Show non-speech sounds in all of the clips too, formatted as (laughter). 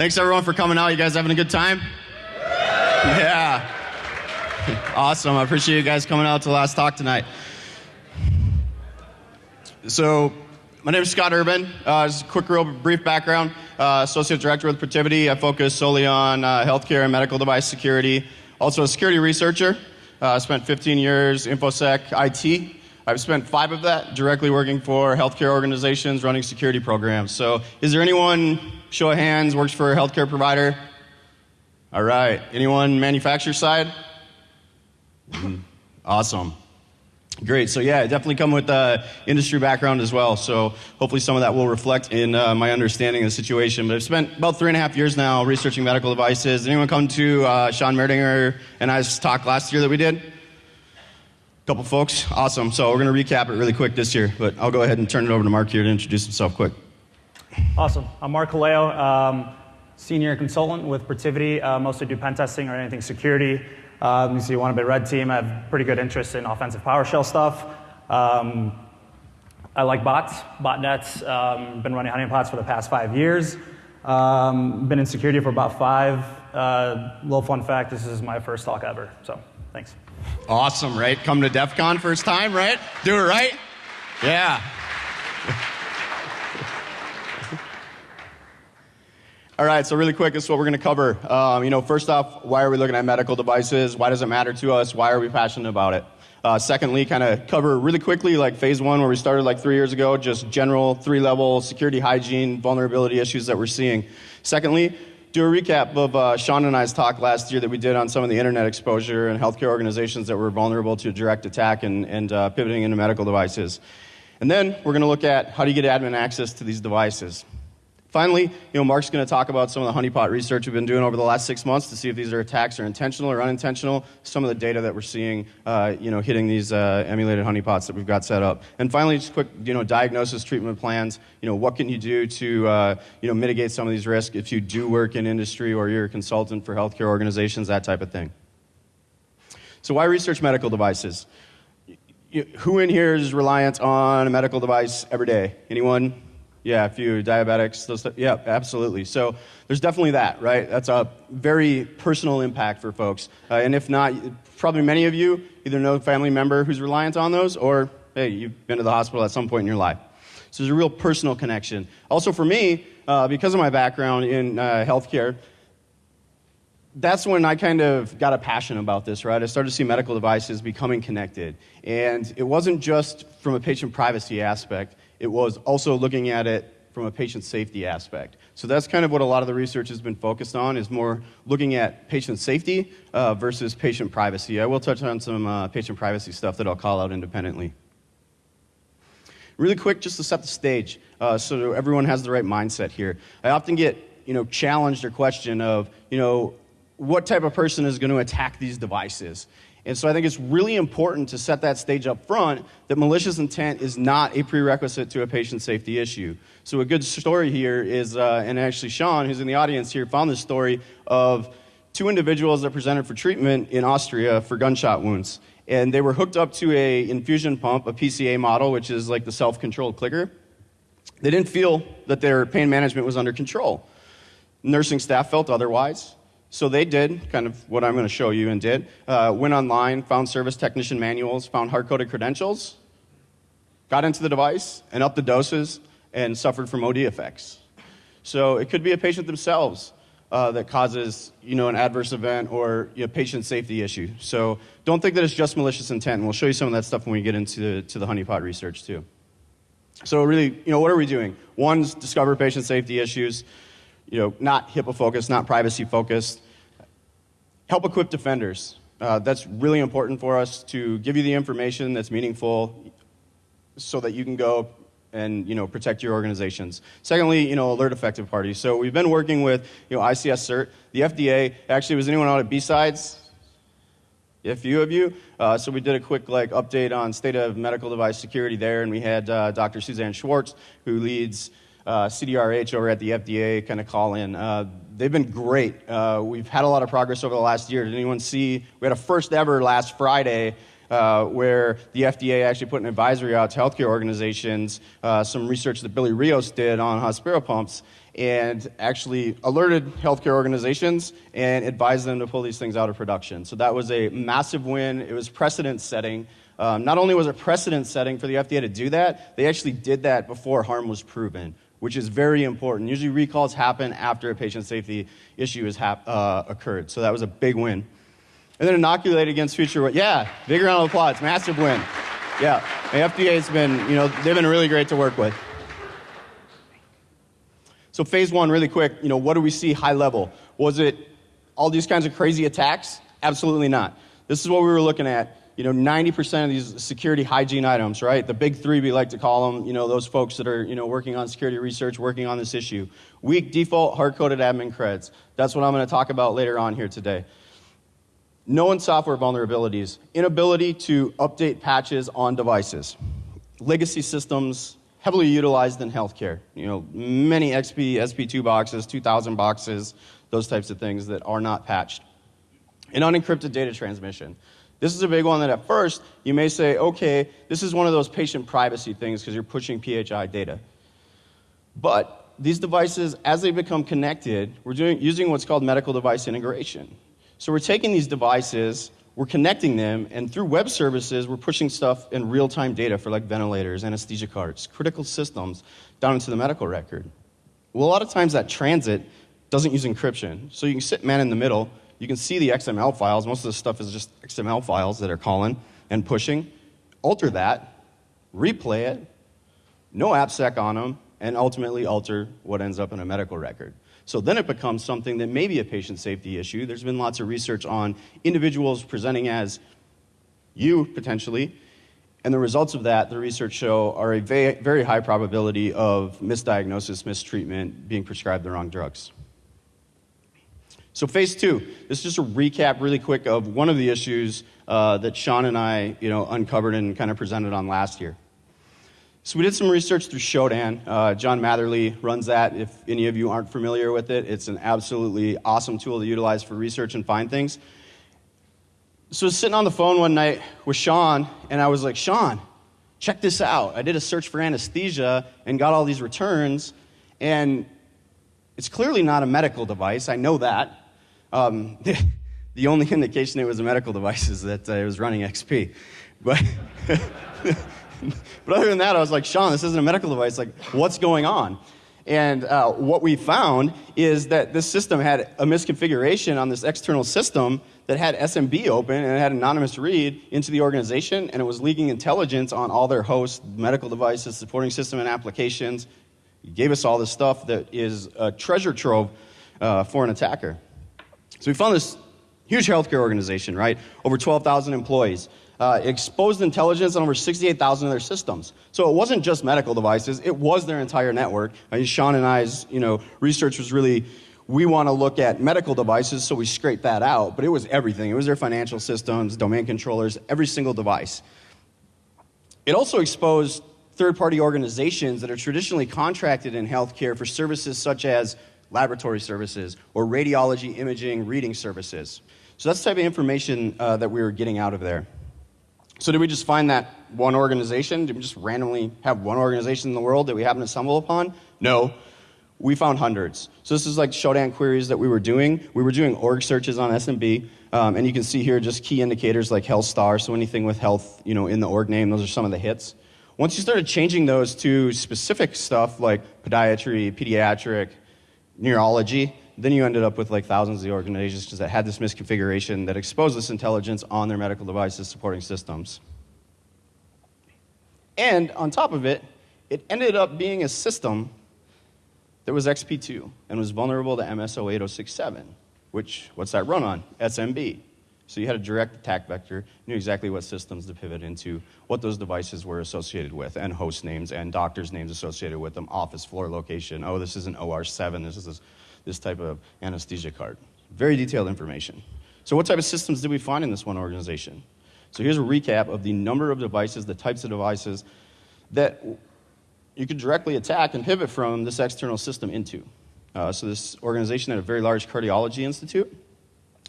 thanks everyone for coming out. You guys having a good time? Yeah. (laughs) Awesome. I appreciate you guys coming out to the last talk tonight. So, my name is Scott Urban. Uh, just a quick, real brief background. Uh, Associate Director with Protiviti. I focus solely on uh, healthcare and medical device security. Also, a security researcher. I spent 15 years InfoSec IT. I've spent five of that directly working for healthcare organizations running security programs. So, is there anyone, show of hands, works for a healthcare provider? All right. Anyone manufacturer side? Mm-hmm. Awesome. Great. So yeah, definitely come with uh, industry background as well. So hopefully some of that will reflect in uh, my understanding of the situation. But I've spent about three and a half years now researching medical devices. Anyone come to uh, Sean Merdinger and I's talk last year that we did? Couple folks. Awesome. So we're going to recap it really quick this year, but I'll go ahead and turn it over to Mark here to introduce himself quick. Awesome. I'm Mark Kaleo, um, senior consultant with Protiviti. Uh, mostly do pen testing or anything security. Um, you see one bit red team. I have pretty good interest in offensive PowerShell stuff. Um, I like bots, botnets. Um, been running honeypots for the past five years. Um, been in security for about five. Uh, little fun fact: this is my first talk ever. So, thanks. Awesome, right? Come to DEF CON first time, right? Do it right? Yeah. (laughs) All right, so really quick, this is what we're going to cover. Um, you know, first off, why are we looking at medical devices? Why does it matter to us? Why are we passionate about it? Uh, secondly, kind of cover really quickly, like phase one, where we started like three years ago, just general three level security, hygiene, vulnerability issues that we're seeing. Secondly, do a recap of uh, Sean and I's talk last year that we did on some of the internet exposure and healthcare organizations that were vulnerable to direct attack and, and uh, pivoting into medical devices. And then we're going to look at how do you get admin access to these devices. Finally, you know, Mark's going to talk about some of the honeypot research we've been doing over the last six months to see if these are attacks are intentional or unintentional. Some of the data that we're seeing, uh, you know, hitting these uh, emulated honeypots that we've got set up. And finally, just quick, you know, diagnosis, treatment plans. You know, what can you do to, uh, you know, mitigate some of these risks if you do work in industry or you're a consultant for healthcare organizations, that type of thing. So, why research medical devices? Who in here is reliant on a medical device every day? Anyone? Yeah, a few diabetics, those yeah, absolutely. So there's definitely that, right? That's a very personal impact for folks. Uh, and if not, probably many of you either know a family member who's reliant on those, or hey, you've been to the hospital at some point in your life. So there's a real personal connection. Also, for me, uh, because of my background in uh, healthcare, that's when I kind of got a passion about this, right? I started to see medical devices becoming connected. And it wasn't just from a patient privacy aspect, it was also looking at it from a patient safety aspect. So that's kind of what a lot of the research has been focused on is more looking at patient safety uh, versus patient privacy. I will touch on some uh, patient privacy stuff that I'll call out independently. Really quick, just to set the stage, uh, so everyone has the right mindset here. I often get, you know, challenged or questioned of, you know, what type of person is going to attack these devices? And so I think it's really important to set that stage up front that malicious intent is not a prerequisite to a patient safety issue. So a good story here is, uh, and actually Sean, who's in the audience here, found this story of two individuals that presented for treatment in Austria for gunshot wounds. And they were hooked up to a infusion pump, a PCA model, which is like the self-controlled clicker. They didn't feel that their pain management was under control. Nursing staff felt otherwise. So they did kind of what I'm going to show you and did. Uh, went online, found service technician manuals, found hard coded credentials, got into the device and upped the doses and suffered from OD effects. So it could be a patient themselves uh, that causes you know, an adverse event or you know, patient safety issue. So don't think that it's just malicious intent. And we'll show you some of that stuff when we get into the, to the honeypot research too. So really, you know, what are we doing? One's discover patient safety issues you know, not HIPAA focused, not privacy focused. Help equip defenders. Uh, that's really important for us to give you the information that's meaningful so that you can go and you know protect your organizations. Secondly, you know alert effective parties. So we've been working with you know ICS CERT, the FDA. Actually, was anyone out at B-Sides? A few of you. Uh, so we did a quick like update on state of medical device security there, and we had uh, Dr. Suzanne Schwartz, who leads uh, CDRH over at the FDA kind of call in. Uh, they've been great. Uh, we've had a lot of progress over the last year. Did anyone see? We had a first ever last Friday uh, where the FDA actually put an advisory out to healthcare organizations, uh, some research that Billy Rios did on Hospira pumps. and actually alerted healthcare organizations and advised them to pull these things out of production. So that was a massive win. It was precedent setting. Um, not only was it precedent setting for the FDA to do that, they actually did that before harm was proven, which is very important. Usually recalls happen after a patient safety issue has uh, occurred. So that was a big win. And then inoculate against future. Yeah, big round of applause. Massive win. Yeah, the FDA's been, you know, they've been really great to work with. So phase one, really quick, you know, what do we see high level? Was it all these kinds of crazy attacks? Absolutely not. This is what we were looking at. You know, 90% of these security hygiene items, right? The big three, we like to call them, you know, those folks that are, you know, working on security research, working on this issue. Weak default hard-coded admin creds. That's what I'm going to talk about later on here today. Known software vulnerabilities, inability to update patches on devices, legacy systems, heavily utilized in healthcare. You know, many XP, SP2 boxes, 2000 boxes, those types of things that are not patched. And unencrypted data transmission. This is a big one that at first you may say, okay, this is one of those patient privacy things because you're pushing PHI data. But these devices, as they become connected, we're doing, using what's called medical device integration. So we're taking these devices we're connecting them, and through web services, we're pushing stuff in real time data for like ventilators, anesthesia carts, critical systems down into the medical record. Well, a lot of times that transit doesn't use encryption. So you can sit man in the middle, you can see the XML files. Most of the stuff is just XML files that are calling and pushing. Alter that, replay it, no AppSec on them, and ultimately alter what ends up in a medical record. So then it becomes something that may be a patient safety issue. There's been lots of research on individuals presenting as you, potentially, and the results of that, the research show, are a very high probability of misdiagnosis, mistreatment, being prescribed the wrong drugs. So, phase two, this is just a recap really quick of one of the issues uh, that Sean and I you know, uncovered and kind of presented on last year. So we did some research through Shodan. Uh, John Matherly runs that. If any of you aren't familiar with it, it's an absolutely awesome tool to utilize for research and find things. So I was sitting on the phone one night with Sean, and I was like, Sean, check this out. I did a search for anesthesia and got all these returns, and it's clearly not a medical device. I know that. Um, (laughs) the only indication it was a medical device is that uh, it was running XP. But (laughs) but other than that, I was like, Sean, this isn't a medical device. Like, what's going on? And uh, what we found is that this system had a misconfiguration on this external system that had SMB open and it had anonymous read into the organization, and it was leaking intelligence on all their hosts, medical devices, supporting system, and applications. It gave us all this stuff that is a treasure trove uh, for an attacker. So we found this huge healthcare organization, right? Over 12,000 employees uh, exposed intelligence on over 68,000 of their systems. So it wasn't just medical devices, it was their entire network. I mean, Sean and I's you know, research was really we want to look at medical devices, so we scraped that out, but it was everything. It was their financial systems, domain controllers, every single device. It also exposed third party organizations that are traditionally contracted in healthcare for services such as laboratory services or radiology imaging reading services. So that's the type of information uh, that we were getting out of there. So, did we just find that one organization? Did we just randomly have one organization in the world that we happen to stumble upon? No. We found hundreds. So, this is like Shodan queries that we were doing. We were doing org searches on SMB, um, and you can see here just key indicators like health star. So, anything with health you know, in the org name, those are some of the hits. Once you started changing those to specific stuff like podiatry, pediatric, neurology, then you ended up with like thousands of organizations that had this misconfiguration that exposed this intelligence on their medical devices supporting systems. And on top of it, it ended up being a system that was XP2 and was vulnerable to MSO 8067, which, what's that run on? SMB. So you had a direct attack vector, knew exactly what systems to pivot into, what those devices were associated with, and host names and doctors' names associated with them, office floor location. Oh, this is an OR7, this is this type of anesthesia card. Very detailed information. So, what type of systems did we find in this one organization? So, here's a recap of the number of devices, the types of devices that you could directly attack and pivot from this external system into. Uh, so, this organization had a very large cardiology institute.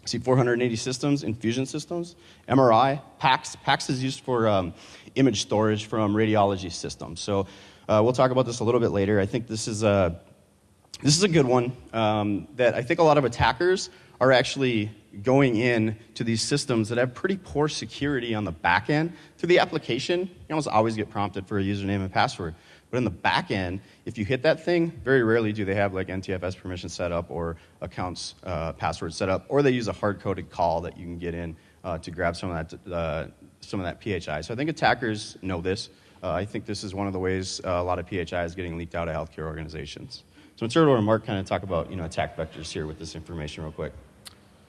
See 480 systems, infusion systems, MRI, PACS. PACS is used for um, image storage from radiology systems. So, uh, we'll talk about this a little bit later. I think this is a This is a good one um, that I think a lot of attackers are actually going in to these systems that have pretty poor security on the back end. Through the application, you almost always get prompted for a username and password. But in the back end, if you hit that thing, very rarely do they have like NTFS permission set up or accounts uh, password set up, or they use a hard-coded call that you can get in uh, to grab some of that uh, some of that PHI. So I think attackers know this. Uh, I think this is one of the ways uh, a lot of PHI is getting leaked out of healthcare organizations. So to Mark, kind of talk about you know attack vectors here with this information real quick.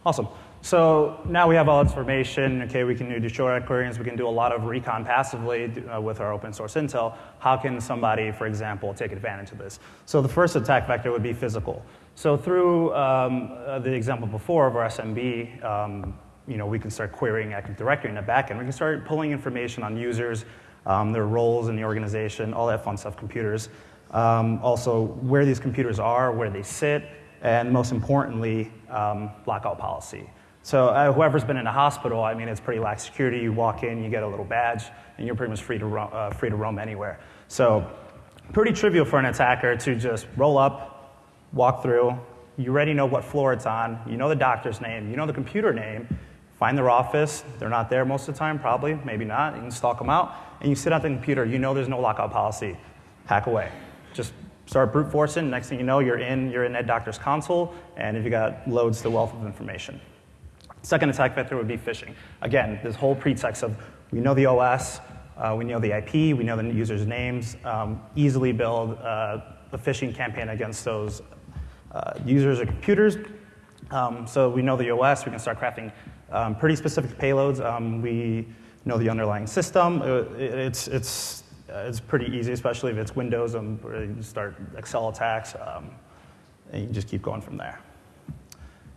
Awesome. So now we have all this information. Okay, we can do short queries. We can do a lot of recon passively uh, with our open source intel. How can somebody, for example, take advantage of this? So the first attack vector would be physical. So through um, uh, the example before of our SMB, um, you know, we can start querying Active Directory in the backend. We can start pulling information on users, um, their roles in the organization, all that fun stuff, computers. Um, also, where these computers are, where they sit, and most importantly, um, lockout policy. So uh, whoever's been in a hospital, I mean, it's pretty lax security. You walk in, you get a little badge, and you're pretty much free to, roam, uh, free to roam anywhere. So pretty trivial for an attacker to just roll up, walk through. You already know what floor it's on. You know the doctor's name. You know the computer name. Find their office. They're not there most of the time, probably, maybe not. You can stalk them out. And you sit at the computer. You know there's no lockout policy. Hack away. Just start brute forcing. Next thing you know, you're in, you're in that doctor's console, and if you got loads the wealth of information. Second attack vector would be phishing. Again, this whole pretext of we know the OS, uh, we know the IP, we know the user's names, um, easily build uh, a phishing campaign against those uh, users or computers. Um, so we know the OS, we can start crafting um, pretty specific payloads. Um, we know the underlying system. Uh, it, it's, it's, uh, it's pretty easy, especially if it's Windows and you start Excel attacks, um, and you just keep going from there.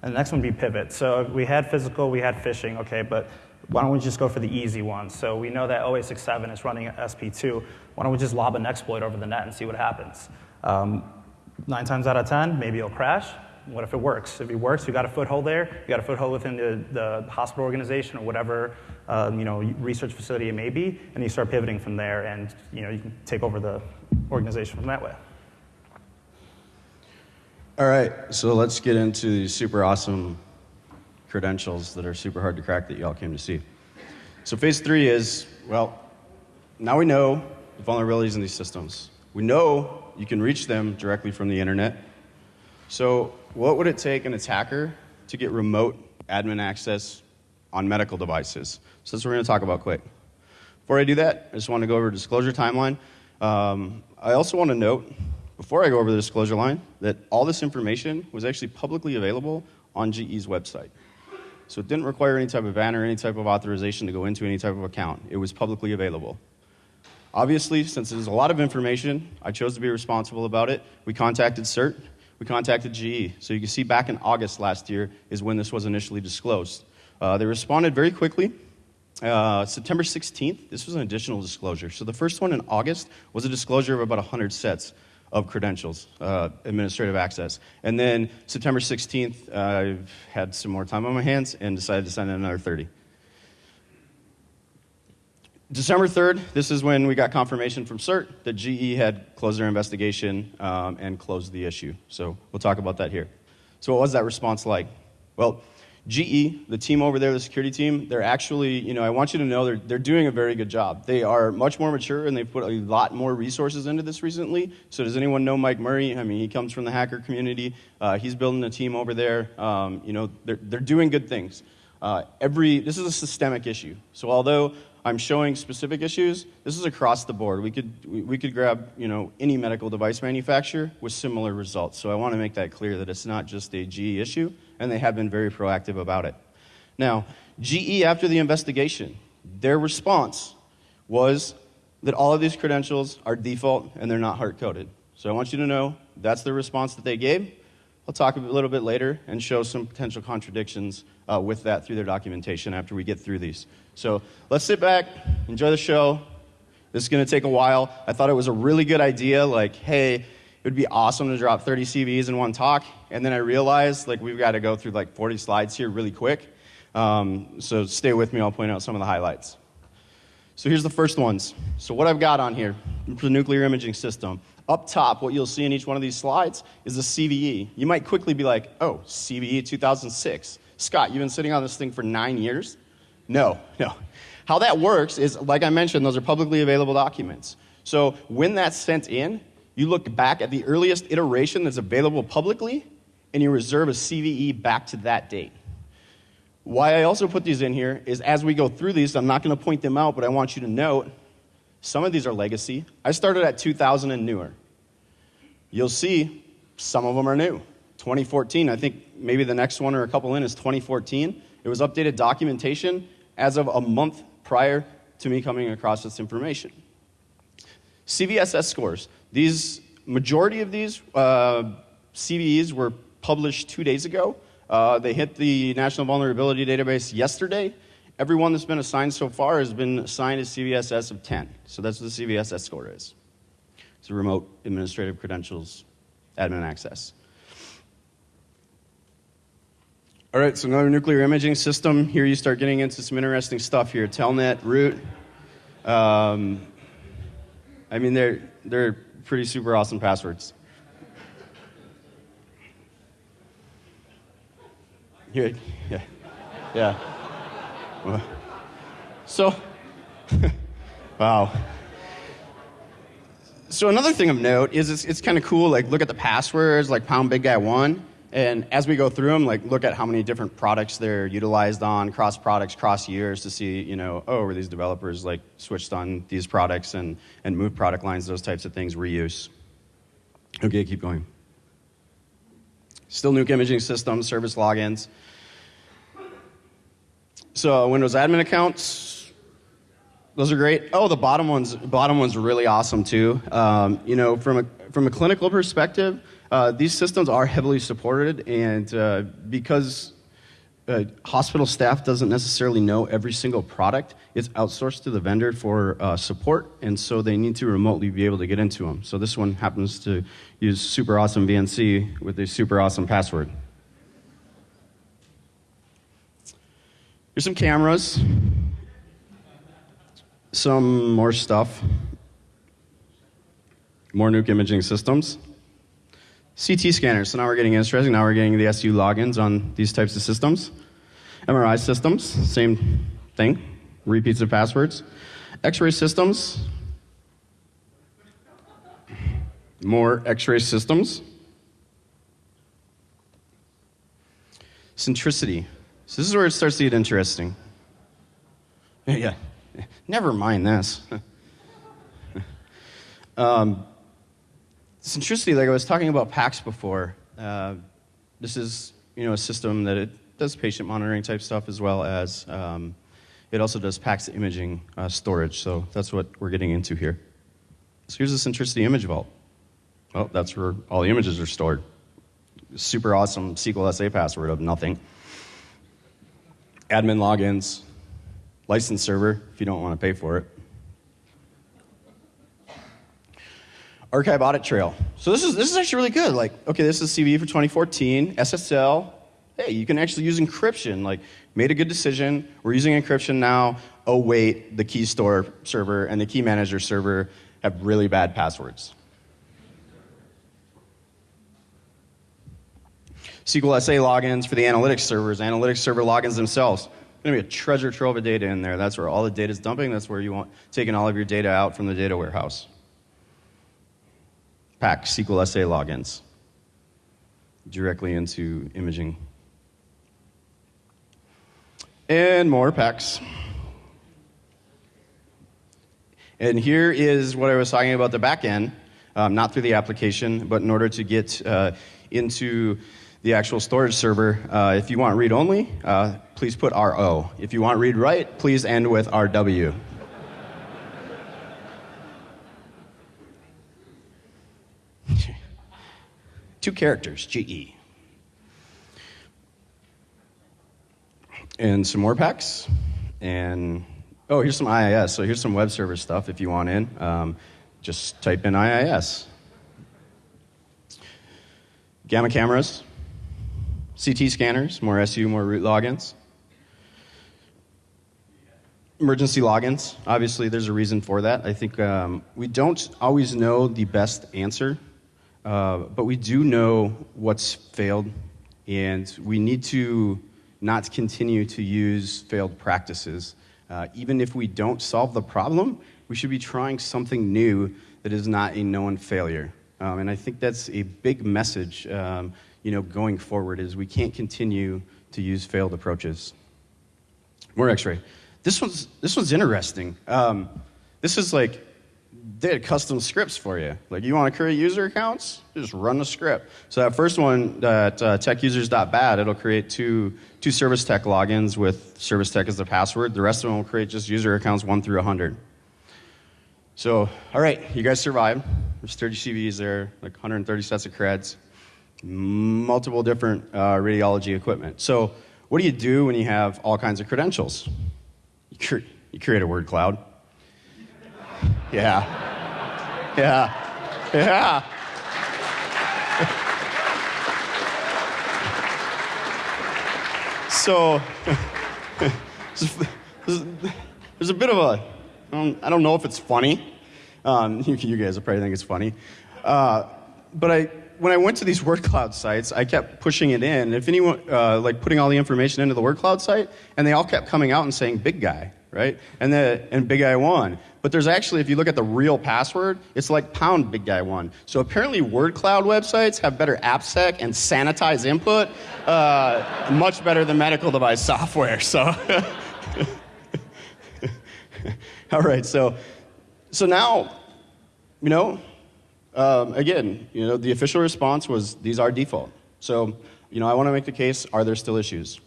And the next one would be pivot. So we had physical, we had phishing, okay, but why don't we just go for the easy one? So we know that 0867 is running SP2. Why don't we just lob an exploit over the net and see what happens? Um, nine times out of 10, maybe it'll crash. What if it works? If it works, you got a foothold there. You got a foothold within the, the hospital organization or whatever um, you know research facility it may be, and you start pivoting from there, and you know you can take over the organization from that way. All right, so let's get into these super awesome credentials that are super hard to crack that y'all came to see. So, phase three is well, now we know the vulnerabilities in these systems. We know you can reach them directly from the internet. So, what would it take an attacker to get remote admin access on medical devices? So, that's what we're going to talk about quick. Before I do that, I just want to go over disclosure timeline. Um, I also want to note before I go over the disclosure line, that all this information was actually publicly available on GE's website. So it didn't require any type of ban or any type of authorization to go into any type of account. It was publicly available. Obviously, since there's a lot of information, I chose to be responsible about it. We contacted CERT, we contacted GE. So you can see back in August last year is when this was initially disclosed. Uh, they responded very quickly. Uh, September 16th, this was an additional disclosure. So the first one in August was a disclosure of about 100 sets of credentials, uh, administrative access. And then September 16th, uh, I had some more time on my hands and decided to sign in another 30. December 3rd, this is when we got confirmation from CERT that GE had closed their investigation um, and closed the issue. So we'll talk about that here. So, what was that response like? Well, GE, the team over there, the security team, they're actually, you know, I want you to know they're, they're doing a very good job. They are much more mature and they've put a lot more resources into this recently. So, does anyone know Mike Murray? I mean, he comes from the hacker community. Uh, he's building a team over there. Um, you know, they're, they're doing good things. Uh, every, this is a systemic issue. So, although I'm showing specific issues. This is across the board. We could, we, we, could grab you know, any medical device manufacturer with similar results. So I want to make that clear that it's not just a GE issue and they have been very proactive about it. Now, GE, after the investigation, their response was that all of these credentials are default and they're not hard coded. So I want you to know that's the response that they gave. I'll talk a little bit later and show some potential contradictions uh, with that through their documentation after we get through these. So let's sit back, enjoy the show. This is going to take a while. I thought it was a really good idea, like, hey, it would be awesome to drop 30 CVs in one talk. And then I realized, like, we've got to go through like 40 slides here really quick. Um, so stay with me, I'll point out some of the highlights. So here's the first ones. So what I've got on here the nuclear imaging system. Up top, what you'll see in each one of these slides is a CVE. You might quickly be like, oh, CVE 2006. Scott, you've been sitting on this thing for nine years? No, (laughs) no. How that works is, like I mentioned, those are publicly available documents. So when that's sent in, you look back at the earliest iteration that's available publicly, and you reserve a CVE back to that date. Why I also put these in here is as we go through these, I'm not going to point them out, but I want you to note some of these are legacy. I started at 2000 and newer. You'll see some of them are new. 2014, I think maybe the next one or a couple in is 2014. It was updated documentation as of a month prior to me coming across this information. CVSS scores. These majority of these uh, CVEs were published two days ago. Uh, they hit the National Vulnerability Database yesterday. Everyone that's been assigned so far has been assigned a CVSS of 10. So that's what the CVSS score is. It's a remote administrative credentials admin access. All right, so another nuclear imaging system. Here you start getting into some interesting stuff here. Telnet, root. Um, I mean, they're, they're pretty super awesome passwords. Yeah, yeah. So, (laughs) wow. So another thing of note is it's, it's kind of cool. Like, look at the passwords, like pound big guy one, and as we go through them, like look at how many different products they're utilized on, cross products, cross years, to see, you know, oh, were these developers like switched on these products and and moved product lines, those types of things, reuse. Okay, keep going. Still nuke imaging systems, service logins. So Windows admin accounts, those are great. Oh, the bottom one's bottom one's really awesome too. Um, you know, from a from a clinical perspective, uh, these systems are heavily supported, and uh, because uh, hospital staff doesn't necessarily know every single product, it's outsourced to the vendor for uh, support, and so they need to remotely be able to get into them. So this one happens to use super awesome VNC with a super awesome password. Here's some cameras, some more stuff, more nuke imaging systems. CT scanners, so now we're getting interesting. Now we're getting the SU logins on these types of systems. MRI systems, same thing, repeats of passwords. X ray systems, more X ray systems. Centricity, so this is where it starts to get interesting. (laughs) Yeah, never mind this. (laughs) um, centricity, like I was talking about PACS before, uh, this is you know a system that it does patient monitoring type stuff as well as um, it also does PACS imaging uh, storage. So that's what we're getting into here. So here's the centricity image vault. Oh, that's where all the images are stored. Super awesome SQL SA password of nothing admin logins, license server if you don't want to pay for it. Archive audit trail. So this is this is actually really good. Like, okay, this is CVE for 2014, SSL. Hey, you can actually use encryption. Like, made a good decision. We're using encryption now. Oh wait, the key store server and the key manager server have really bad passwords. SQL SA logins for the analytics servers, analytics server logins themselves. Going to be a treasure trove of data in there. That's where all the data is dumping. That's where you want taking all of your data out from the data warehouse. Pack SQL SA logins directly into imaging. And more packs. And here is what I was talking about the back end, um, not through the application, but in order to get uh, into the actual storage server. Uh, if you want read only, uh, please put RO. If you want read write, please end with RW. Two characters, GE. And some more packs. And oh, here's some IIS. So here's some web server stuff if you want in. Um, just type in IIS. Gamma cameras. CT scanners, more SU, more root logins. emergency logins. Obviously, there's a reason for that. I think um, we don't always know the best answer, uh, but we do know what's failed, and we need to not continue to use failed practices. Uh, even if we don't solve the problem, we should be trying something new that is not a known failure. Um, and I think that's a big message, um, you know, going forward is we can't continue to use failed approaches. More X-ray. This one's this one's interesting. Um, this is like they had custom scripts for you. Like you want to create user accounts, just run the script. So that first one, that uh, techusers.bad, it'll create two two service tech logins with service tech as the password. The rest of them will create just user accounts one through 100. So, all right, you guys survived. There's 30 CVs there, like 130 sets of creds, multiple different uh, radiology equipment. So, what do you do when you have all kinds of credentials? You, cre- you create a word cloud. Yeah. Yeah. Yeah. so, (laughs) there's a bit of a, I don't know if it's funny. Um, you, (laughs) you, guys will probably think it's funny. Uh, but I, when I went to these word cloud sites, I kept pushing it in. If anyone, uh, like putting all the information into the word cloud site, and they all kept coming out and saying big guy, right? And the, and big guy one. But there's actually, if you look at the real password, it's like pound big guy one. So apparently, word cloud websites have better AppSec and sanitize input, uh, much better than medical device software. So, (laughs) all right. So, so now, you know, um, again, you know, the official response was these are default. So, you know, I want to make the case are there still issues?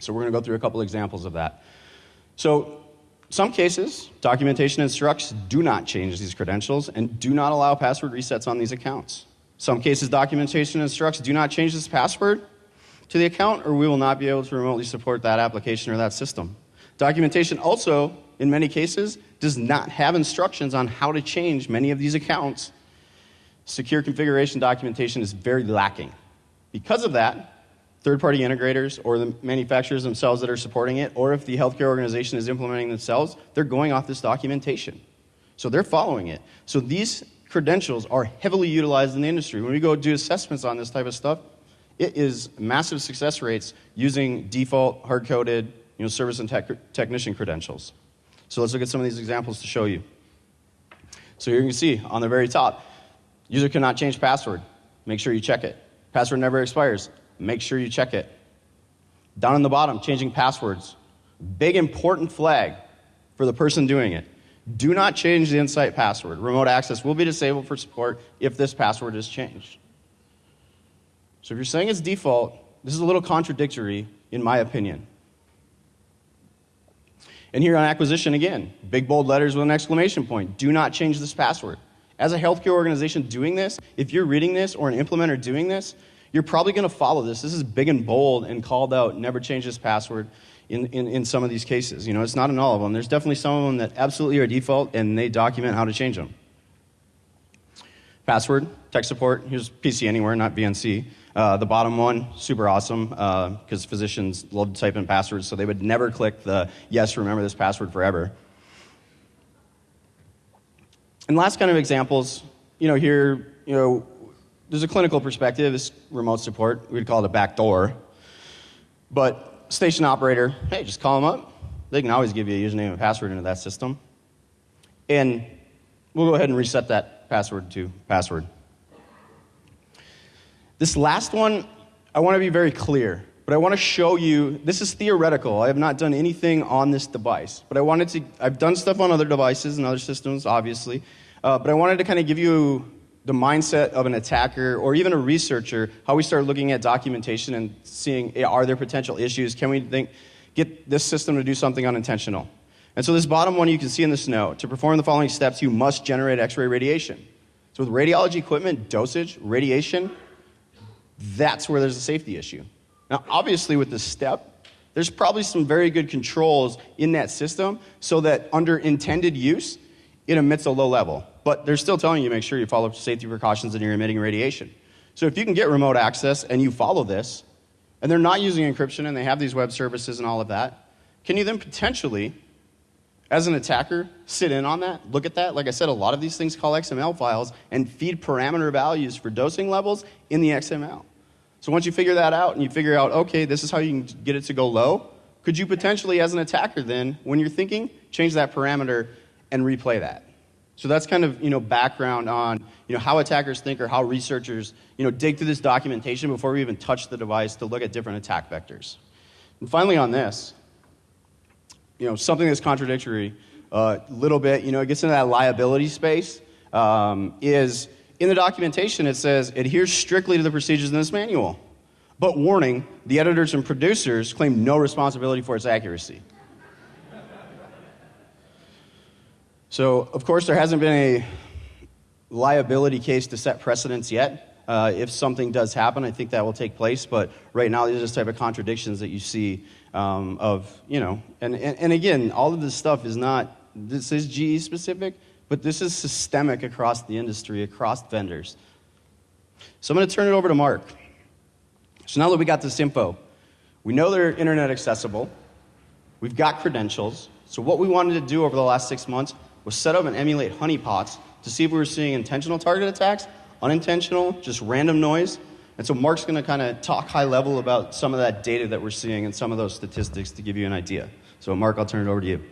So, we're going to go through a couple examples of that. So, some cases, documentation instructs do not change these credentials and do not allow password resets on these accounts. Some cases, documentation instructs do not change this password to the account, or we will not be able to remotely support that application or that system. Documentation also, in many cases, does not have instructions on how to change many of these accounts secure configuration documentation is very lacking. Because of that, third party integrators or the manufacturers themselves that are supporting it, or if the healthcare organization is implementing themselves, they're going off this documentation. So they're following it. So these credentials are heavily utilized in the industry. When we go do assessments on this type of stuff, it is massive success rates using default hard coded you know, service and tech technician credentials. So let's look at some of these examples to show you. So here you can see on the very top, User cannot change password. Make sure you check it. Password never expires. Make sure you check it. Down in the bottom, changing passwords. Big important flag for the person doing it. Do not change the Insight password. Remote access will be disabled for support if this password is changed. So if you're saying it's default, this is a little contradictory, in my opinion. And here on acquisition again, big bold letters with an exclamation point. Do not change this password. As a healthcare organization doing this, if you're reading this or an implementer doing this, you're probably going to follow this. This is big and bold and called out, never change this password in, in, in some of these cases. You know, it's not in all of them. There's definitely some of them that absolutely are default and they document how to change them. Password, tech support, here's PC Anywhere, not VNC. Uh, the bottom one, super awesome, because uh, physicians love to type in passwords, so they would never click the yes, remember this password forever. And last kind of examples, you know, here, you know, there's a clinical perspective, it's remote support. We'd call it a back door. But station operator, hey, just call them up. They can always give you a username and password into that system. And we'll go ahead and reset that password to password. This last one, I want to be very clear, but I want to show you this is theoretical. I have not done anything on this device, but I wanted to, I've done stuff on other devices and other systems, obviously. Uh, but I wanted to kind of give you the mindset of an attacker or even a researcher, how we start looking at documentation and seeing eh, are there potential issues? Can we think, get this system to do something unintentional? And so, this bottom one you can see in this note to perform the following steps, you must generate X ray radiation. So, with radiology equipment, dosage, radiation, that's where there's a safety issue. Now, obviously, with this step, there's probably some very good controls in that system so that under intended use, it emits a low level but they're still telling you make sure you follow safety precautions and you're emitting radiation. So if you can get remote access and you follow this, and they're not using encryption and they have these web services and all of that, can you then potentially as an attacker, sit in on that, look at that. Like I said, a lot of these things call XML files and feed parameter values for dosing levels in the XML. So once you figure that out and you figure out, okay, this is how you can get it to go low, could you potentially, as an attacker, then, when you're thinking, change that parameter and replay that? So that's kind of you know background on you know how attackers think or how researchers you know dig through this documentation before we even touch the device to look at different attack vectors. And finally, on this, you know, something that's contradictory a uh, little bit, you know, it gets into that liability space, um, is in the documentation it says adheres strictly to the procedures in this manual. But warning, the editors and producers claim no responsibility for its accuracy. So, of course, there hasn't been a liability case to set precedents yet. Uh, if something does happen, I think that will take place. But right now, these are just type of contradictions that you see um, of, you know, and, and, and again, all of this stuff is not, this is GE specific, but this is systemic across the industry, across vendors. So I'm going to turn it over to Mark. So now that we got this info, we know they're internet accessible, we've got credentials. So what we wanted to do over the last six months was set up and emulate honeypots to see if we were seeing intentional target attacks, unintentional, just random noise, and so Mark's going to kind of talk high level about some of that data that we're seeing and some of those statistics to give you an idea. So Mark, I'll turn it over to you.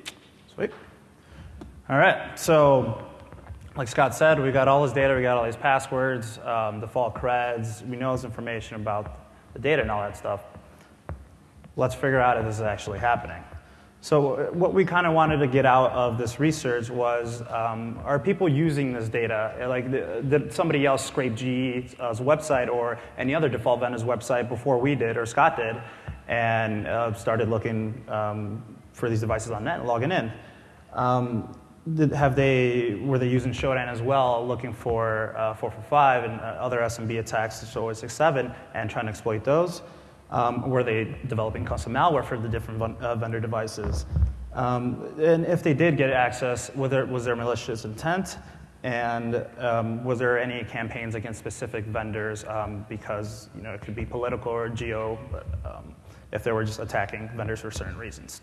Sweet. All right. So like Scott said, we've got all this data, we got all these passwords, um, default creds, we know this information about the data and all that stuff. Let's figure out if this is actually happening. So uh, what we kind of wanted to get out of this research was, um, are people using this data? Like, did somebody else scrape GE's website or any other default vendor's website before we did or Scott did, and uh, started looking um, for these devices on net and logging in? Um, did, have they, were they using Shodan as well, looking for uh, 445 and uh, other SMB attacks, so 067, and trying to exploit those? Um, were they developing custom malware for the different uh, vendor devices? Um, and if they did get access, was there, was there malicious intent? And um, was there any campaigns against specific vendors um, because you know, it could be political or geo, but, um, if they were just attacking vendors for certain reasons?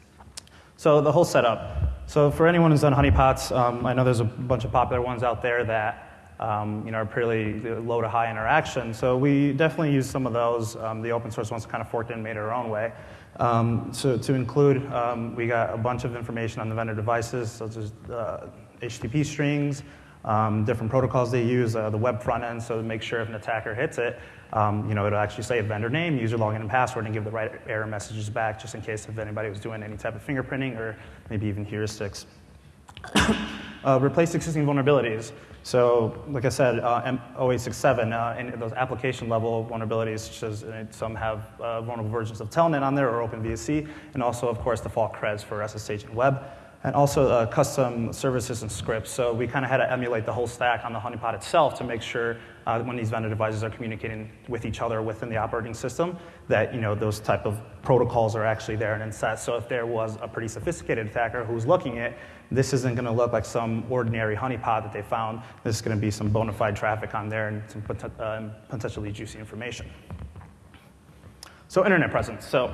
So the whole setup. So for anyone who's done honeypots, um, I know there's a bunch of popular ones out there that um, you know, are pretty low to high interaction. So we definitely use some of those. Um, the open source ones kind of forked and made it our own way. Um, so to include, um, we got a bunch of information on the vendor devices, such as uh, HTTP strings, um, different protocols they use, uh, the web front end, so to make sure if an attacker hits it, um, you know, it'll actually say a vendor name, user login and password, and give the right error messages back, just in case if anybody was doing any type of fingerprinting or maybe even heuristics. Uh, replace existing vulnerabilities. So, like I said, uh, 0867, uh, and those application level vulnerabilities, such as uh, some have uh, vulnerable versions of Telnet on there or OpenVSC, and also, of course, default creds for SSH and web, and also uh, custom services and scripts. So we kind of had to emulate the whole stack on the honeypot itself to make sure uh, when these vendor devices are communicating with each other within the operating system, that you know those type of protocols are actually there and in set. So if there was a pretty sophisticated attacker who's looking at this isn't going to look like some ordinary honeypot that they found. This is going to be some bona fide traffic on there and some uh, potentially juicy information. So internet presence. So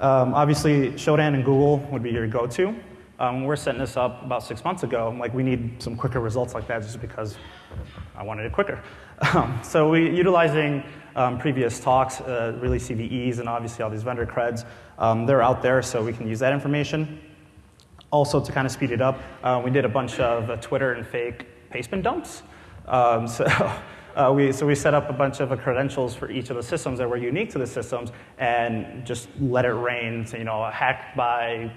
um, obviously, Shodan and Google would be your go-to. Um, we're setting this up about six months ago. I'm like, we need some quicker results like that just because I wanted it quicker. (laughs) Um, so we utilizing um, previous talks, uh, really CVEs and obviously all these vendor creds. Um, they're out there, so we can use that information. Also, to kind of speed it up, uh, we did a bunch of uh, Twitter and fake pastebin dumps. Um, (laughs) so, uh, we, so we set up a bunch of uh, credentials for each of the systems that were unique to the systems and just let it rain, so, you know, hacked by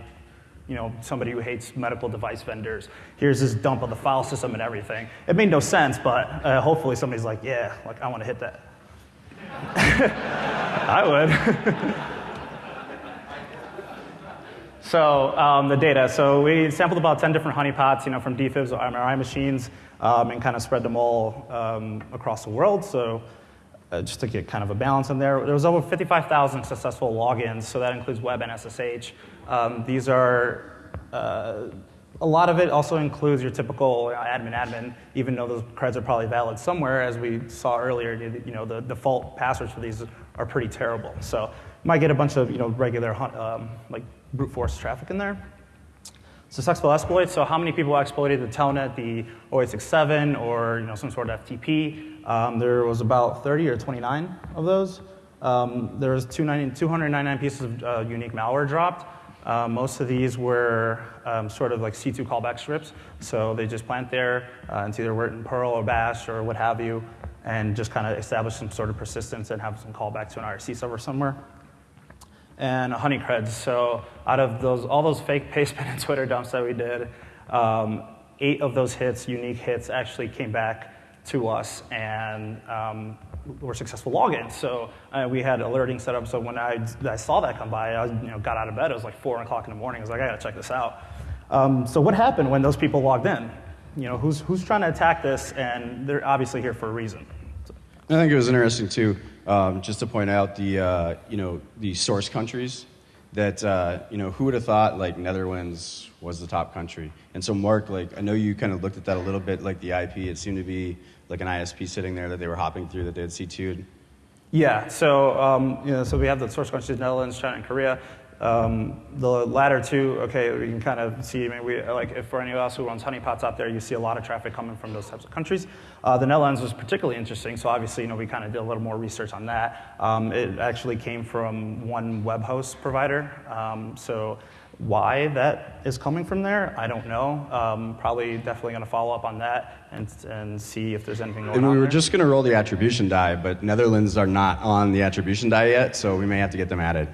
you know, somebody who hates medical device vendors. Here's this dump of the file system and everything. It made no sense, but uh, hopefully somebody's like, yeah, like I want to hit that. (laughs) I would. (laughs) So um, the data. So we sampled about 10 different honeypots, you know, from DFIBs or MRI machines, um, and kind of spread them all um, across the world. So uh, just to get kind of a balance in there, there was over 55,000 successful logins. So that includes web and SSH. Um, these are uh, a lot of it also includes your typical admin admin, even though those creds are probably valid somewhere. As we saw earlier, you know, the default passwords for these are pretty terrible. So you might get a bunch of you know, regular um, like brute force traffic in there. Successful exploits, so how many people exploited the Telnet, the 0867, or you know, some sort of FTP? Um, there was about 30 or 29 of those. Um, there was 299 pieces of uh, unique malware dropped. Uh, most of these were um, sort of like C2 callback scripts. So they just plant there, uh, it's either written Perl or Bash or what have you, and just kind of establish some sort of persistence and have some callback to an IRC server somewhere. And Honeycreds. So out of those, all those fake Pastebin and Twitter dumps that we did, um, eight of those hits, unique hits, actually came back to us and um, were successful logins. So uh, we had alerting set up. So when I, I saw that come by, I you know, got out of bed. It was like four o'clock in the morning. I was like, I gotta check this out. Um, so what happened when those people logged in? You know, who's, who's trying to attack this? And they're obviously here for a reason. So. I think it was interesting too, um, just to point out the uh, you know the source countries that uh, you know who would have thought like Netherlands was the top country. And so Mark, like I know you kind of looked at that a little bit, like the IP. It seemed to be like an ISP sitting there that they were hopping through that they had C2'd? Yeah, so, um, you know, so we have the source countries, Netherlands, China, and Korea. Um, the latter two, okay, we can kind of see, I mean, we, like if for anyone else who runs honeypots out there, you see a lot of traffic coming from those types of countries. Uh, the Netherlands was particularly interesting, so obviously, you know, we kind of did a little more research on that. Um, it actually came from one web host provider. Um, so why that is coming from there, I don't know. Um, probably definitely going to follow up on that and, and see if there's anything going on. And we were there. just going to roll the attribution die, but Netherlands are not on the attribution die yet, so we may have to get them added.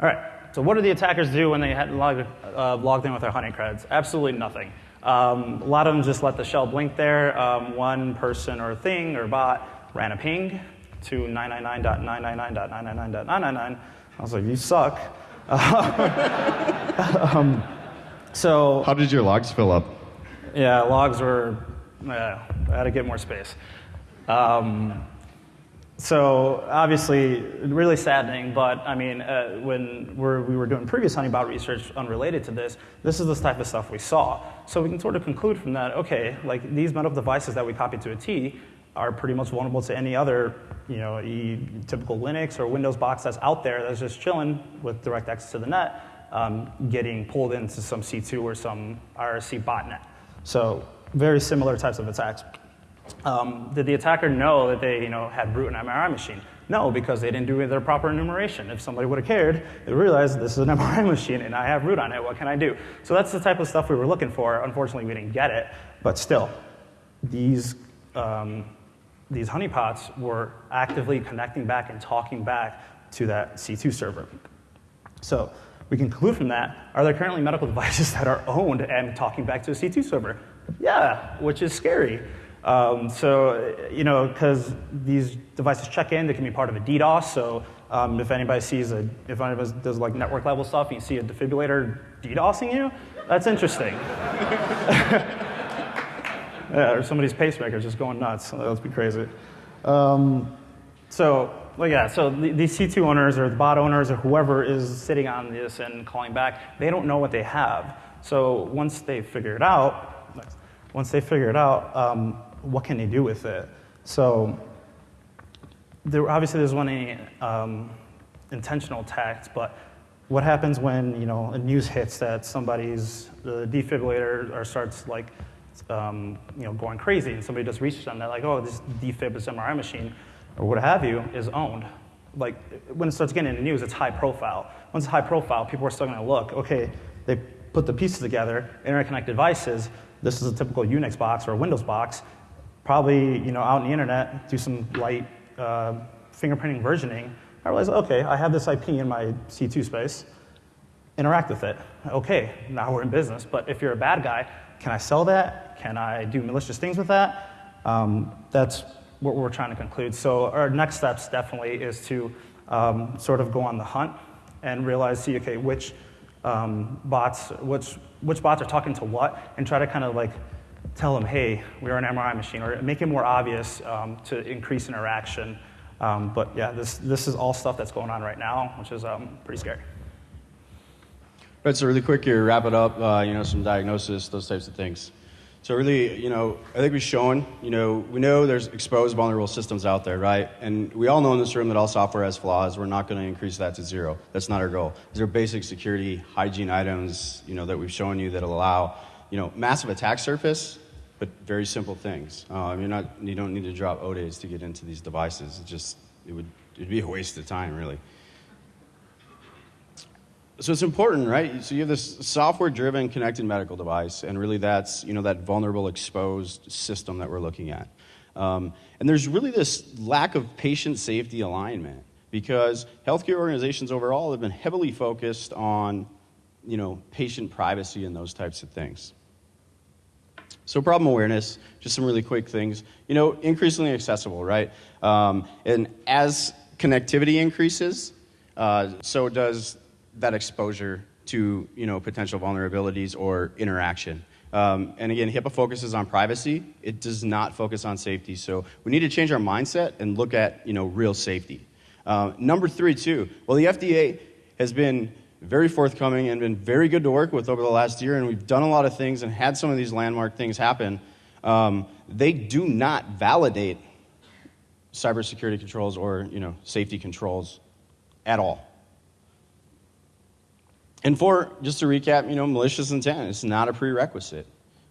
All right. So what do the attackers do when they had logged, uh, logged in with their honey creds? Absolutely nothing. Um, a lot of them just let the shell blink there. Um, one person or thing or bot ran a ping to 999.999.999.999. I was like, you suck. (laughs) um, so how did your logs fill up? Yeah, logs were. Yeah, I had to get more space. Um, so obviously, really saddening. But I mean, uh, when we're, we were doing previous honeypot research unrelated to this, this is the type of stuff we saw. So we can sort of conclude from that. Okay, like these medical devices that we copied to a T are pretty much vulnerable to any other, you know, e typical Linux or Windows box that's out there that's just chilling with direct access to the net, um, getting pulled into some C2 or some IRC botnet. So very similar types of attacks. Um, did the attacker know that they, you know, had root an MRI machine? No, because they didn't do their proper enumeration. If somebody would have cared, they realized this is an (laughs) MRI machine and I have root on it. What can I do? So that's the type of stuff we were looking for. Unfortunately, we didn't get it, but still, these um, these honeypots were actively connecting back and talking back to that C2 server. So we conclude from that, are there currently medical (laughs) devices that are owned and talking back to a C2 server? Yeah, which is scary. Um, so, you know, because these devices check in, they can be part of a DDoS. So um, if anybody sees a, if anybody does like network level stuff and you see a defibrillator DDoSing you, that's interesting. (laughs) Yeah, or somebody's pacemaker just going nuts. That would be crazy. Um, so, well, yeah, so the, these C2 owners or the bot owners or whoever is sitting on this and calling back, they don't know what they have. So once they figure it out, once they figure it out, um, what can they do with it? So there, obviously there's one um, intentional attacks, but what happens when you know a news hits that somebody's the defibrillator or starts like um, you know, going crazy, and somebody does research on that, like, oh, this defib is MRI machine, or what have you, is owned. Like, when it starts getting in the news, it's high profile. Once it's high profile, people are still going to look, okay, they put the pieces together, interconnect devices, this is a typical Unix box or a Windows box, probably, you know, out in the internet, do some light uh, fingerprinting versioning. I realize, okay, I have this IP in my C2 space, interact with it. Okay, now we're in business. But if you're a bad guy, can I sell that? Can I do malicious things with that? Um, that's what we're trying to conclude. So our next steps definitely is to um, sort of go on the hunt and realize, see, okay, which um, bots, which, which bots are talking to what, and try to kind of like tell them, hey, we're an MRI machine, or make it more obvious um, to increase interaction. Um, but yeah, this, this is all stuff that's going on right now, which is um, pretty scary. Right, so really quick here, wrap it up, uh, you know, some diagnosis, those types of things. So really, you know, I think we've shown, you know, we know there's exposed vulnerable systems out there, right? And we all know in this room that all software has flaws. We're not going to increase that to zero. That's not our goal. These are basic security hygiene items, you know, that we've shown you that allow, you know, massive attack surface, but very simple things. Um, you're not, you don't need to drop 0-days to get into these devices. It just, it would, it'd be a waste of time, really. So it's important, right? So you have this software-driven connected medical device, and really that's you know that vulnerable exposed system that we're looking at. Um, and there's really this lack of patient safety alignment because healthcare organizations overall have been heavily focused on you know patient privacy and those types of things. So problem awareness, just some really quick things. You know, increasingly accessible, right? Um, and as connectivity increases, uh, so does that exposure to you know, potential vulnerabilities or interaction. Um, and again, HIPAA focuses on privacy. It does not focus on safety. So we need to change our mindset and look at you know, real safety. Uh, number three, too. Well, the FDA has been very forthcoming and been very good to work with over the last year, and we've done a lot of things and had some of these landmark things happen. Um, they do not validate cybersecurity controls or you know, safety controls at all. And for, just to recap, you know, malicious intent, is not a prerequisite.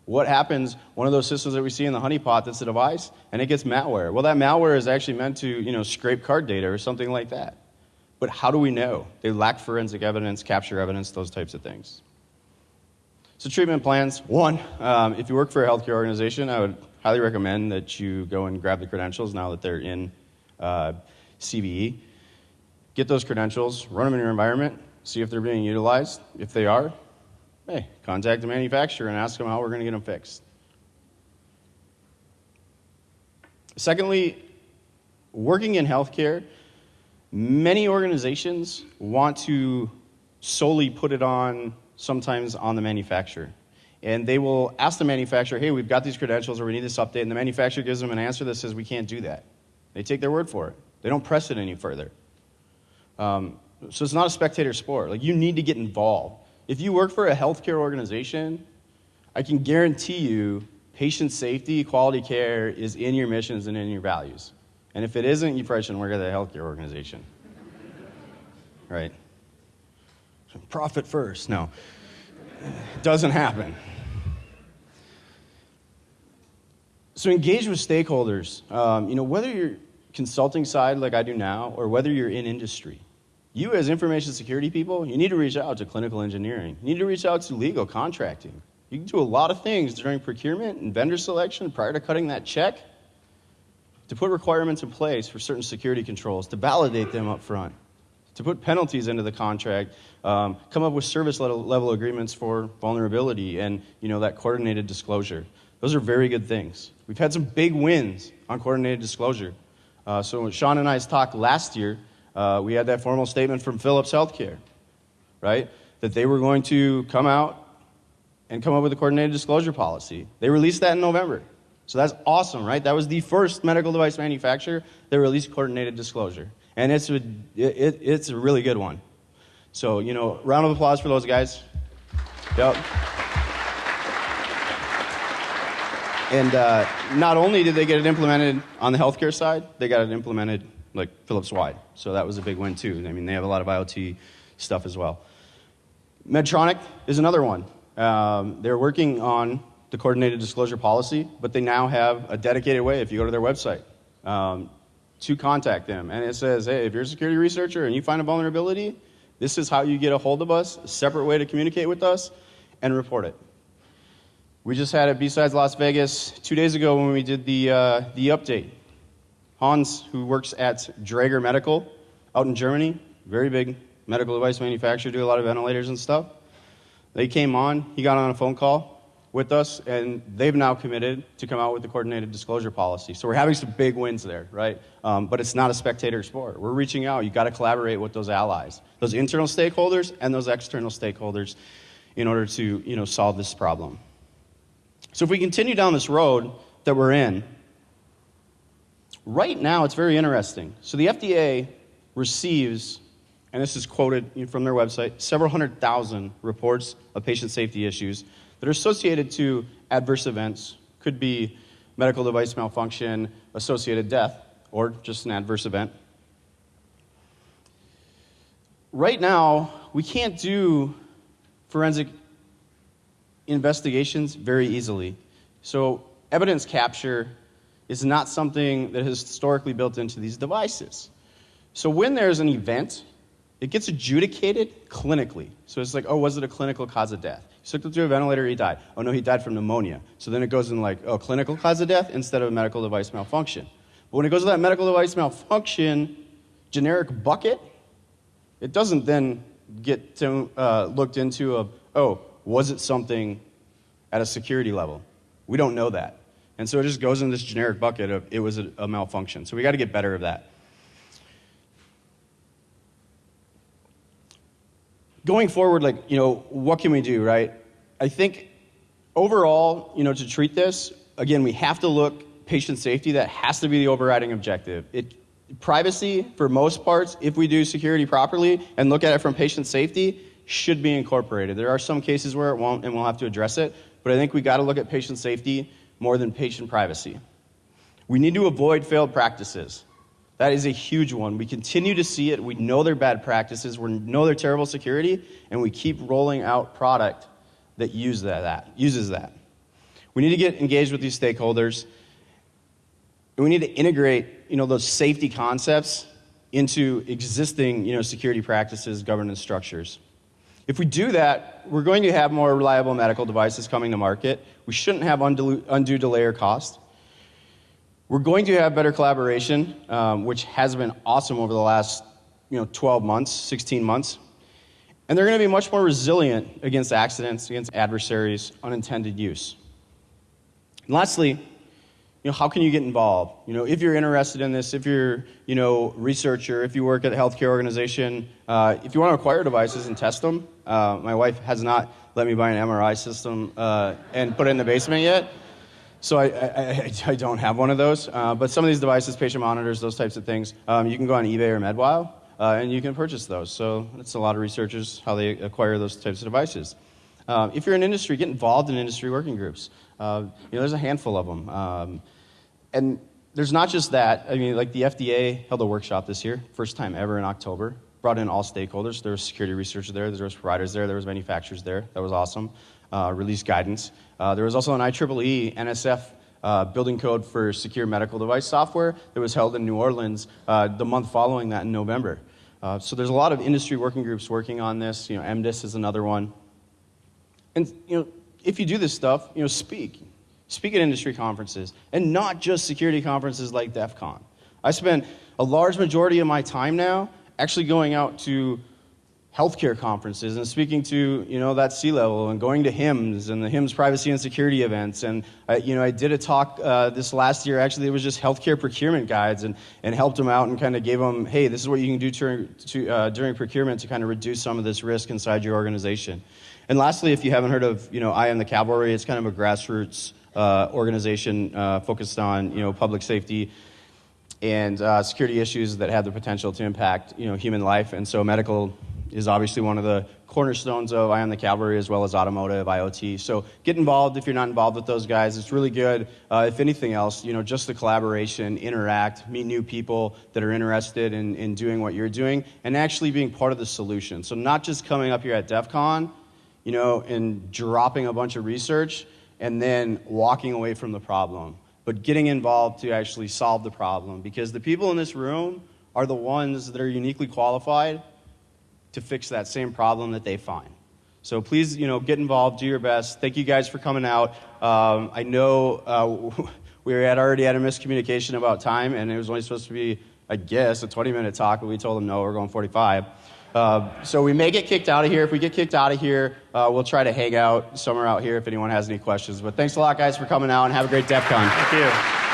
What happens, one of those systems that we see in the honeypot that's a device, and it gets malware. Well, that malware is actually meant to, you know, scrape card data or something like that. But how do we know? They lack forensic evidence, capture evidence, those types of things. So treatment plans, one, um, if you work for a healthcare organization, I would highly recommend that you go and grab the credentials now that they're in uh, CVE. Get those credentials, run them in your environment, see if they're being utilized. If they are, hey, contact the manufacturer and ask them how we're going to get them fixed. Secondly, working in healthcare, many organizations want to solely put it on sometimes on the manufacturer. And they will ask the manufacturer, hey, we've got these credentials or we need this update. And the manufacturer gives them an answer that says, we can't do that. They take their word for it. They don't press it any further. Um, so it's not a spectator sport. Like you need to get involved. If you work for a healthcare organization, I can guarantee you patient safety, quality care is in your missions and in your values. And if it isn't, you probably shouldn't work at a healthcare organization. right? Profit first. No. It doesn't happen. So engage with stakeholders. Um, you know, whether you're consulting side like I do now, or whether you're in industry you as information security people, you need to reach out to clinical engineering. You need to reach out to legal contracting. You can do a lot of things during procurement and vendor selection prior to cutting that check to put requirements in place for certain security controls, to validate them up front, to put penalties into the contract, um, come up with service level, level agreements for vulnerability and you know, that coordinated disclosure. Those are very good things. We've had some big wins on coordinated disclosure. Uh, so Shawn and I's talked last year uh, we had that formal statement from Philips Healthcare, right? That they were going to come out and come up with a coordinated disclosure policy. They released that in November. So that's awesome, right? That was the first medical device manufacturer that released coordinated disclosure. And it's a, it, it's a really good one. So, you know, round of applause for those guys. Yep. And uh, not only did they get it implemented on the healthcare side, they got it implemented like Philips wide. So that was a big win too. I mean, they have a lot of IoT stuff as well. Medtronic is another one. Um, they're working on the coordinated disclosure policy, but they now have a dedicated way, if you go to their website, um, to contact them. And it says, hey, if you're a security researcher and you find a vulnerability, this is how you get a hold of us, a separate way to communicate with us, and report it. We just had it BSides Las Vegas two days ago when we did the, uh, the update Hans, who works at Dräger Medical out in Germany, very big medical device manufacturer, do a lot of ventilators and stuff. They came on, he got on a phone call with us, and they've now committed to come out with the coordinated disclosure policy. So we're having some big wins there, right? Um, but it's not a spectator sport. We're reaching out. You've got to collaborate with those allies, those internal stakeholders and those external stakeholders in order to you know, solve this problem. So if we continue down this road that we're in, Right now, it's very interesting. So the FDA receives, and this is quoted from their website, several hundred thousand reports of patient safety issues that are associated to adverse events, could be medical device malfunction, associated death, or just an adverse event. Right now, we can't do forensic investigations very easily. So, evidence capture is not something that is historically built into these devices. So, when there's an event, it gets adjudicated clinically. So, it's like, oh, was it a clinical cause of death? He took him to a ventilator, he died. Oh, no, he died from pneumonia. So then it goes in like, oh, clinical cause of death instead of a medical device malfunction. But when it goes to that medical device malfunction generic bucket, it doesn't then get to, uh, looked into of, oh, was it something at a security level? We don't know that. And so it just goes in this generic bucket of it was a, a malfunction. So we got to get better of that. Going forward, like, you know, what can we do, right? I think overall, you know, to treat this, again, we have to look patient safety. That has to be the overriding objective. It, privacy, for most parts, if we do security properly and look at it from patient safety, should be incorporated. There are some cases where it won't, and we'll have to address it. But I think we got to look at patient safety more than patient privacy. We need to avoid failed practices. That is a huge one. We continue to see it. We know they're bad practices. We know they're terrible security, and we keep rolling out product that that, that, uses that. We need to get engaged with these stakeholders, and we need to integrate you know, those safety concepts into existing you know, security practices, governance structures. If we do that, we're going to have more reliable medical devices coming to market. We shouldn't have undue delay or cost. We're going to have better collaboration, um, which has been awesome over the last you know, 12 months, 16 months. And they're going to be much more resilient against accidents, against adversaries, unintended use. And lastly, you know, how can you get involved? You know, if you're interested in this, if you're, you know, researcher, if you work at a healthcare organization, uh, if you want to acquire devices and test them, uh, my wife has not let me buy an MRI system uh, and put it in the basement yet. So I, I, I don't have one of those. Uh, but some of these devices, patient monitors, those types of things, um, you can go on eBay or MedWOW uh, and you can purchase those. So it's a lot of researchers how they acquire those types of devices. Uh, if you're in industry, get involved in industry working groups. Uh, you know, there's a handful of them. Um, and there's not just that. I mean, like the FDA held a workshop this year, first time ever in October. Brought in all stakeholders. There was security researchers there. There was providers there. There was manufacturers there. That was awesome. Uh, released guidance. Uh, there was also an IEEE NSF uh, building code for secure medical device software that was held in New Orleans uh, the month following that in November. Uh, so there's a lot of industry working groups working on this. You know, MDISS is another one. And you know, if you do this stuff, you know, speak. Speak at industry conferences, and not just security conferences like DEF CON. I spend a large majority of my time now actually going out to healthcare conferences and speaking to you know that C level and going to HIMSS and the HIMSS privacy and security events. And I, you know I did a talk uh, this last year actually it was just healthcare procurement guides and, and helped them out and kind of gave them hey this is what you can do to, to, uh, during procurement to kind of reduce some of this risk inside your organization. And lastly if you haven't heard of you know I am the cavalry it's kind of a grassroots uh, organization uh, focused on you know public safety and uh, security issues that have the potential to impact you know human life. And so medical is obviously one of the cornerstones of I Am The Cavalry as well as automotive, IoT. So get involved if you're not involved with those guys. It's really good. Uh, if anything else, you know, just the collaboration, interact, meet new people that are interested in, in doing what you're doing, and actually being part of the solution. So not just coming up here at DEF CON, you know, and dropping a bunch of research and then walking away from the problem, but getting involved to actually solve the problem. Because the people in this room are the ones that are uniquely qualified to fix that same problem that they find. So please, you know, get involved, do your best. Thank you guys for coming out. Um, I know uh, (laughs) we had already had a miscommunication about time, and it was only supposed to be, I guess, a 20-minute talk, but we told them no, we're going 45. Uh, so we may get kicked out of here. If we get kicked out of here, uh, we'll try to hang out somewhere out here if anyone has any questions. But thanks a lot, guys, for coming out, and have a great DEF CON. Thank you.